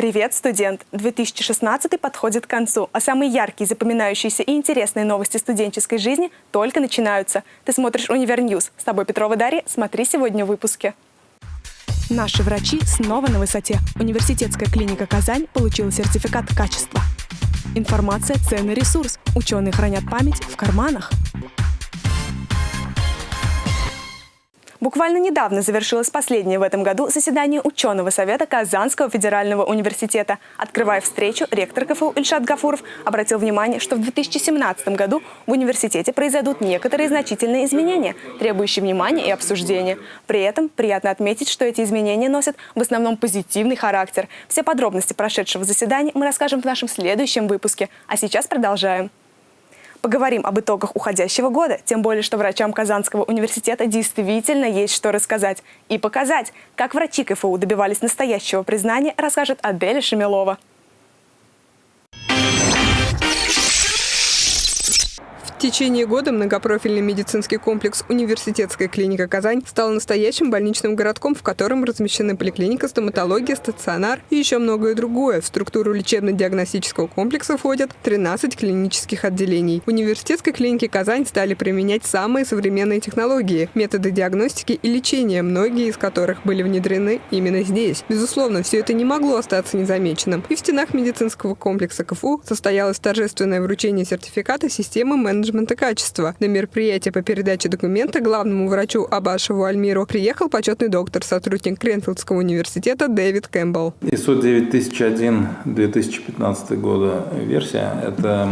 Привет, студент! 2016 подходит к концу, а самые яркие, запоминающиеся и интересные новости студенческой жизни только начинаются. Ты смотришь «Универньюз». С тобой Петрова Дарья. Смотри сегодня в выпуске. Наши врачи снова на высоте. Университетская клиника «Казань» получила сертификат качества. Информация – ценный ресурс. Ученые хранят память в карманах. Буквально недавно завершилось последнее в этом году заседание ученого совета Казанского федерального университета. Открывая встречу, ректор КФУ Ильшат Гафуров обратил внимание, что в 2017 году в университете произойдут некоторые значительные изменения, требующие внимания и обсуждения. При этом приятно отметить, что эти изменения носят в основном позитивный характер. Все подробности прошедшего заседания мы расскажем в нашем следующем выпуске. А сейчас продолжаем. Поговорим об итогах уходящего года, тем более, что врачам Казанского университета действительно есть что рассказать и показать. Как врачи КФУ добивались настоящего признания, расскажет Аделя Шемилова. В течение года многопрофильный медицинский комплекс «Университетская клиника Казань» стал настоящим больничным городком, в котором размещены поликлиника, стоматология, стационар и еще многое другое. В структуру лечебно-диагностического комплекса входят 13 клинических отделений. В университетской клинике Казань стали применять самые современные технологии, методы диагностики и лечения, многие из которых были внедрены именно здесь. Безусловно, все это не могло остаться незамеченным. И в стенах медицинского комплекса КФУ состоялось торжественное вручение сертификата системы менеджмента менеджмента качества. На мероприятие по передаче документа главному врачу Абашеву Альмиру приехал почетный доктор, сотрудник Кренфилдского университета Дэвид Кэмпбелл. ISO 9001 2015 года версия – это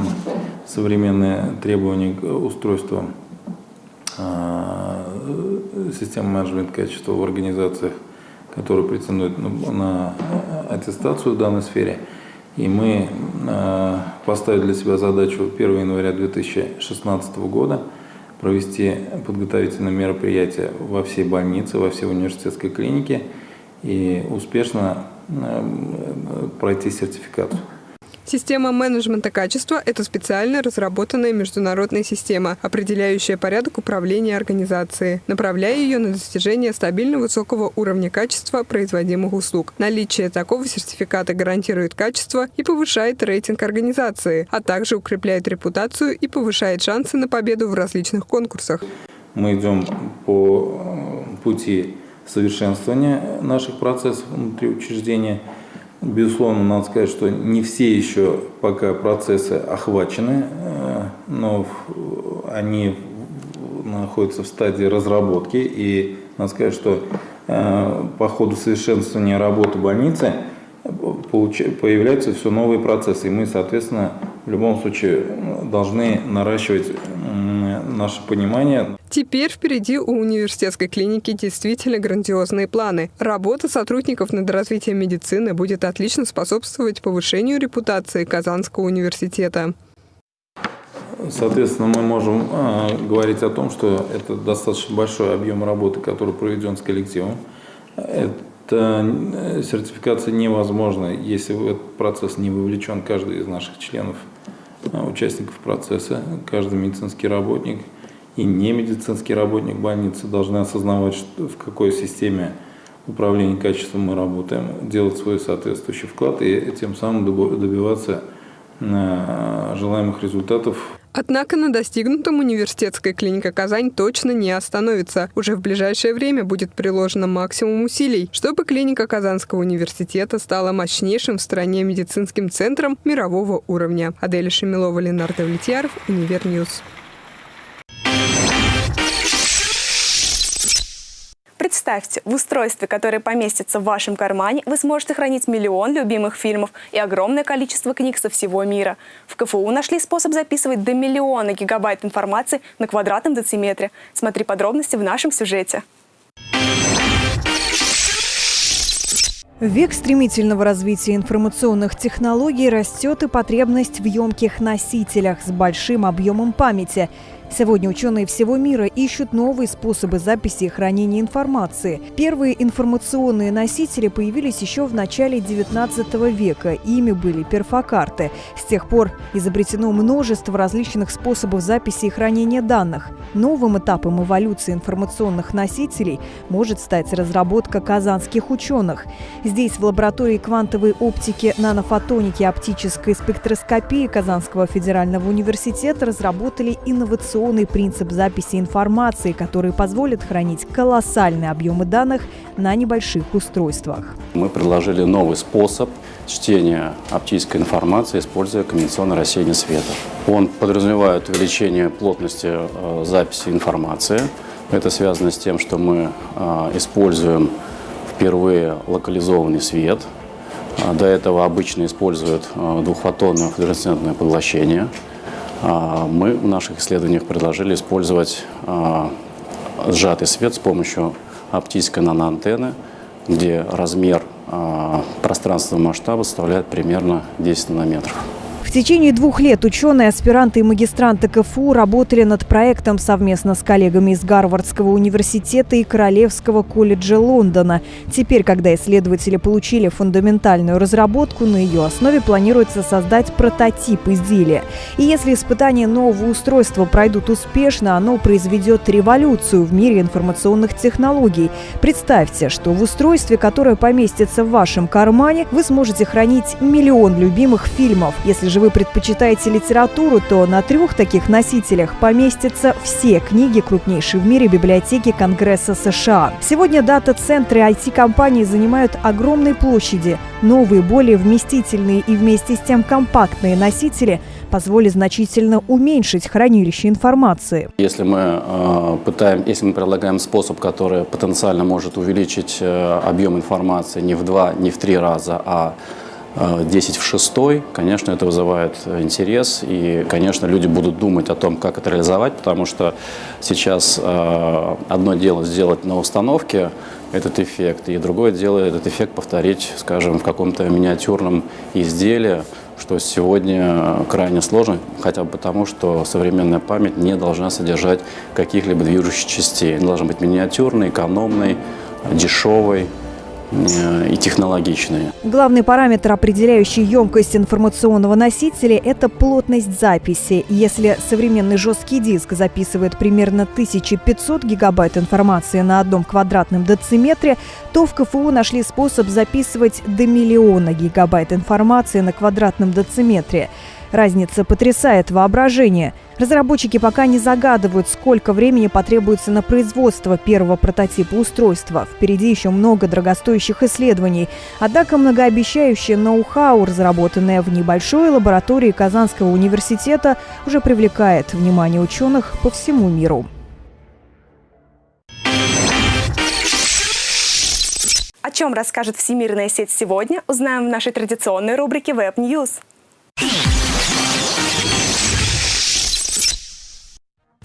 современные требования к устройству а, системы менеджмента качества в организациях, которые претендуют на аттестацию в данной сфере – и мы э, поставили для себя задачу 1 января 2016 года провести подготовительные мероприятия во всей больнице, во всей университетской клинике и успешно э, пройти сертификацию. Система менеджмента качества – это специально разработанная международная система, определяющая порядок управления организацией, направляя ее на достижение стабильно высокого уровня качества производимых услуг. Наличие такого сертификата гарантирует качество и повышает рейтинг организации, а также укрепляет репутацию и повышает шансы на победу в различных конкурсах. Мы идем по э, пути совершенствования наших процессов внутри учреждения – Безусловно, надо сказать, что не все еще пока процессы охвачены, э, но они находятся в стадии разработки. И надо сказать, что э, по ходу совершенствования работы больницы появляются все новые процессы. И мы, соответственно, в любом случае должны наращивать наше понимание. Теперь впереди у университетской клиники действительно грандиозные планы. Работа сотрудников над развитием медицины будет отлично способствовать повышению репутации Казанского университета. Соответственно, мы можем э, говорить о том, что это достаточно большой объем работы, который проведен с коллективом. Это э, сертификация невозможна, если в этот процесс не вовлечен каждый из наших членов, участников процесса, каждый медицинский работник – и не медицинский работник больницы должны осознавать, что, в какой системе управления качеством мы работаем, делать свой соответствующий вклад и тем самым добиваться э, желаемых результатов. Однако на достигнутом университетская клиника «Казань» точно не остановится. Уже в ближайшее время будет приложено максимум усилий, чтобы клиника Казанского университета стала мощнейшим в стране медицинским центром мирового уровня. Аделя Шемилова, Ленар Довлетьяров, Универньюз. Представьте, в устройстве, которое поместится в вашем кармане, вы сможете хранить миллион любимых фильмов и огромное количество книг со всего мира. В КФУ нашли способ записывать до миллиона гигабайт информации на квадратном дециметре. Смотри подробности в нашем сюжете. В век стремительного развития информационных технологий растет и потребность в емких носителях с большим объемом памяти – Сегодня ученые всего мира ищут новые способы записи и хранения информации. Первые информационные носители появились еще в начале XIX века. Ими были перфокарты. С тех пор изобретено множество различных способов записи и хранения данных. Новым этапом эволюции информационных носителей может стать разработка казанских ученых. Здесь в лаборатории квантовой оптики, нанофотоники и оптической спектроскопии Казанского федерального университета разработали инновационный принцип записи информации, который позволит хранить колоссальные объемы данных на небольших устройствах. Мы предложили новый способ чтения оптической информации, используя конвенционное рассеяние света. Он подразумевает увеличение плотности э, записи информации. Это связано с тем, что мы э, используем впервые локализованный свет. А, до этого обычно используют э, двухфотонное флуоресцентное поглощение. А, мы в наших исследованиях предложили использовать а, сжатый свет с помощью оптической наноантенны, где размер пространственного масштаба составляет примерно 10 нанометров. В течение двух лет ученые, аспиранты и магистранты КФУ работали над проектом совместно с коллегами из Гарвардского университета и Королевского колледжа Лондона. Теперь, когда исследователи получили фундаментальную разработку, на ее основе планируется создать прототип изделия. И если испытания нового устройства пройдут успешно, оно произведет революцию в мире информационных технологий. Представьте, что в устройстве, которое поместится в вашем кармане, вы сможете хранить миллион любимых фильмов. Если же же вы предпочитаете литературу, то на трех таких носителях поместятся все книги крупнейшей в мире библиотеки Конгресса США. Сегодня дата-центры IT-компаний занимают огромные площади. Новые, более вместительные и вместе с тем компактные носители позволят значительно уменьшить хранилище информации. Если мы э, пытаем, если мы предлагаем способ, который потенциально может увеличить э, объем информации не в два, не в три раза, а 10 в 6, конечно, это вызывает интерес, и, конечно, люди будут думать о том, как это реализовать, потому что сейчас э, одно дело сделать на установке этот эффект, и другое дело этот эффект повторить, скажем, в каком-то миниатюрном изделии, что сегодня крайне сложно, хотя бы потому, что современная память не должна содержать каких-либо движущих частей. Она должна быть миниатюрной, экономной, дешевой, Э, и технологичные. Главный параметр, определяющий емкость информационного носителя, это плотность записи. Если современный жесткий диск записывает примерно 1500 гигабайт информации на одном квадратном дециметре, то в КФУ нашли способ записывать до миллиона гигабайт информации на квадратном дециметре. Разница потрясает воображение. Разработчики пока не загадывают, сколько времени потребуется на производство первого прототипа устройства. Впереди еще много дорогостоящих исследований. Однако многообещающее ноу-хау, разработанное в небольшой лаборатории Казанского университета, уже привлекает внимание ученых по всему миру. О чем расскажет всемирная сеть сегодня, узнаем в нашей традиционной рубрике Web News.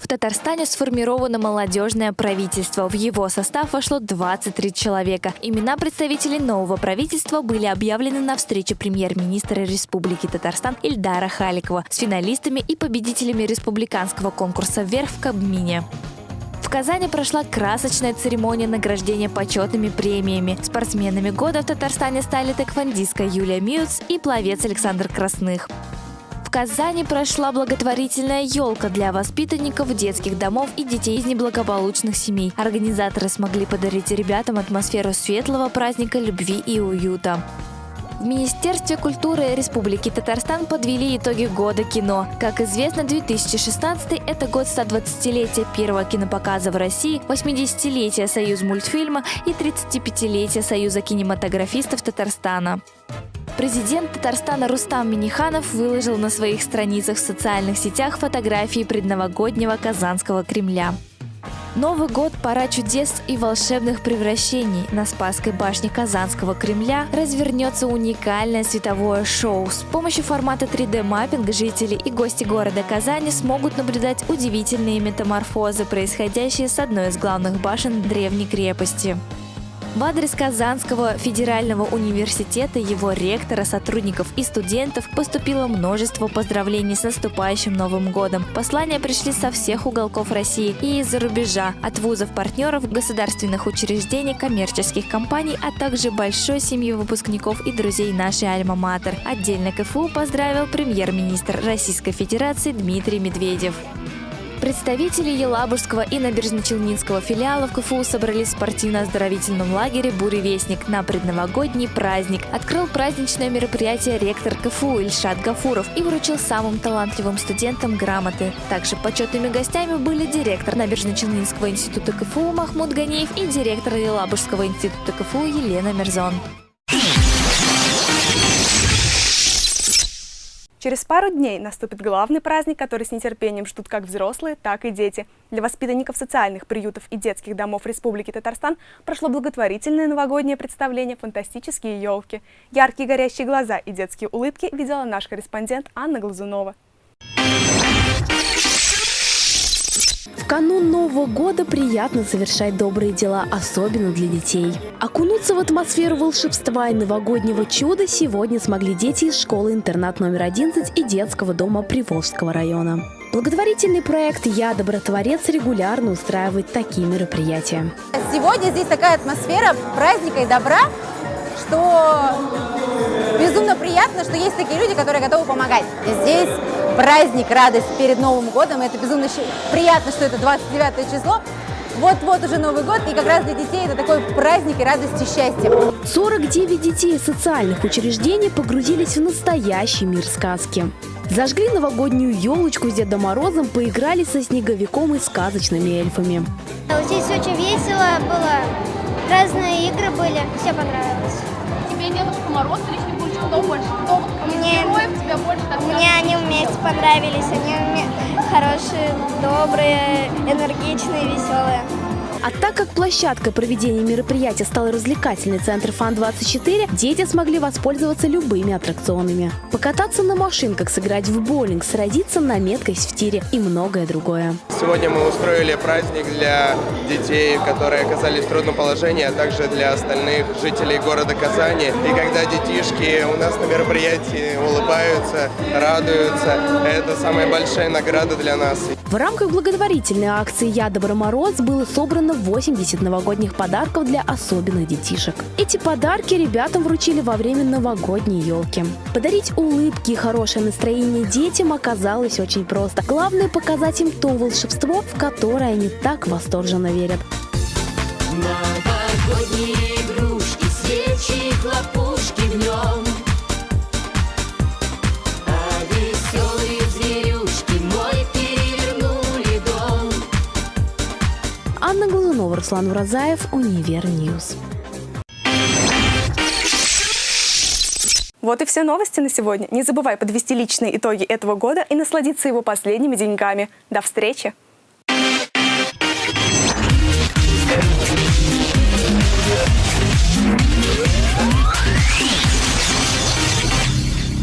В Татарстане сформировано молодежное правительство. В его состав вошло 23 человека. Имена представителей нового правительства были объявлены на встрече премьер-министра Республики Татарстан Ильдара Халикова с финалистами и победителями республиканского конкурса «Вверх» в Кабмине. В Казани прошла красочная церемония награждения почетными премиями. Спортсменами года в Татарстане стали тэквондистка Юлия Мьюц и пловец Александр Красных. Казани прошла благотворительная елка для воспитанников детских домов и детей из неблагополучных семей. Организаторы смогли подарить ребятам атмосферу светлого праздника любви и уюта. В Министерстве культуры Республики Татарстан подвели итоги года кино. Как известно, 2016 – это год 120-летия первого кинопоказа в России, 80-летия Союз мультфильма и 35-летия Союза кинематографистов Татарстана. Президент Татарстана Рустам Миниханов выложил на своих страницах в социальных сетях фотографии предновогоднего Казанского Кремля. Новый год – пора чудес и волшебных превращений. На Спасской башне Казанского Кремля развернется уникальное световое шоу. С помощью формата 3D-маппинга жители и гости города Казани смогут наблюдать удивительные метаморфозы, происходящие с одной из главных башен древней крепости. В адрес Казанского федерального университета, его ректора, сотрудников и студентов поступило множество поздравлений с наступающим Новым годом. Послания пришли со всех уголков России и из-за рубежа, от вузов-партнеров, государственных учреждений, коммерческих компаний, а также большой семьи выпускников и друзей нашей Альма-Матер. Отдельно КФУ поздравил премьер-министр Российской Федерации Дмитрий Медведев. Представители Елабужского и Набережно-Челнинского филиалов КФУ собрались в спортивно-оздоровительном лагере «Буревестник» на предновогодний праздник. Открыл праздничное мероприятие ректор КФУ Ильшат Гафуров и вручил самым талантливым студентам грамоты. Также почетными гостями были директор Набережно-Челнинского института КФУ Махмуд Ганиев и директор Елабужского института КФУ Елена Мерзон. Через пару дней наступит главный праздник, который с нетерпением ждут как взрослые, так и дети. Для воспитанников социальных приютов и детских домов Республики Татарстан прошло благотворительное новогоднее представление «Фантастические елки». Яркие горящие глаза и детские улыбки видела наш корреспондент Анна Глазунова. В канун Нового года приятно совершать добрые дела, особенно для детей. Окунуться в атмосферу волшебства и новогоднего чуда сегодня смогли дети из школы-интернат номер 11 и детского дома Приволжского района. Благотворительный проект «Я добротворец» регулярно устраивает такие мероприятия. Сегодня здесь такая атмосфера праздника и добра, что безумно приятно, что есть такие люди, которые готовы помогать. Здесь праздник, радость перед Новым годом. Это безумно приятно, что это 29 число. Вот-вот уже Новый год, и как раз для детей это такой праздник и радость и счастье. 49 детей из социальных учреждений погрузились в настоящий мир сказки. Зажгли новогоднюю елочку с Дедом Морозом, поиграли со снеговиком и сказочными эльфами. Здесь очень весело было, разные игры были, все понравилось. Тебе Дедушка Мороз или Снегурочка, кто больше? Кто мне, героев тебе больше так Мне они вместе понравились, они хорошие, добрые, энергичные, веселые. А так как площадкой проведения мероприятия стал развлекательный центр ФАН-24, дети смогли воспользоваться любыми аттракционами. Покататься на машинках, сыграть в боулинг, сразиться на меткость в тире и многое другое. Сегодня мы устроили праздник для детей, которые оказались в трудном положении, а также для остальных жителей города Казани. И когда детишки у нас на мероприятии улыбаются, радуются, это самая большая награда для нас. В рамках благотворительной акции «Я Добро Мороз» было собрано 80 новогодних подарков для особенных детишек. Эти подарки ребятам вручили во время новогодней елки. Подарить улыбки и хорошее настроение детям оказалось очень просто. Главное показать им то волшебство, в которое они так восторженно верят. Новогодние игрушки, свечи, хлопушки в нем. Анна Глазунова, Руслан Уразаев, Универньюз. Вот и все новости на сегодня. Не забывай подвести личные итоги этого года и насладиться его последними деньками. До встречи!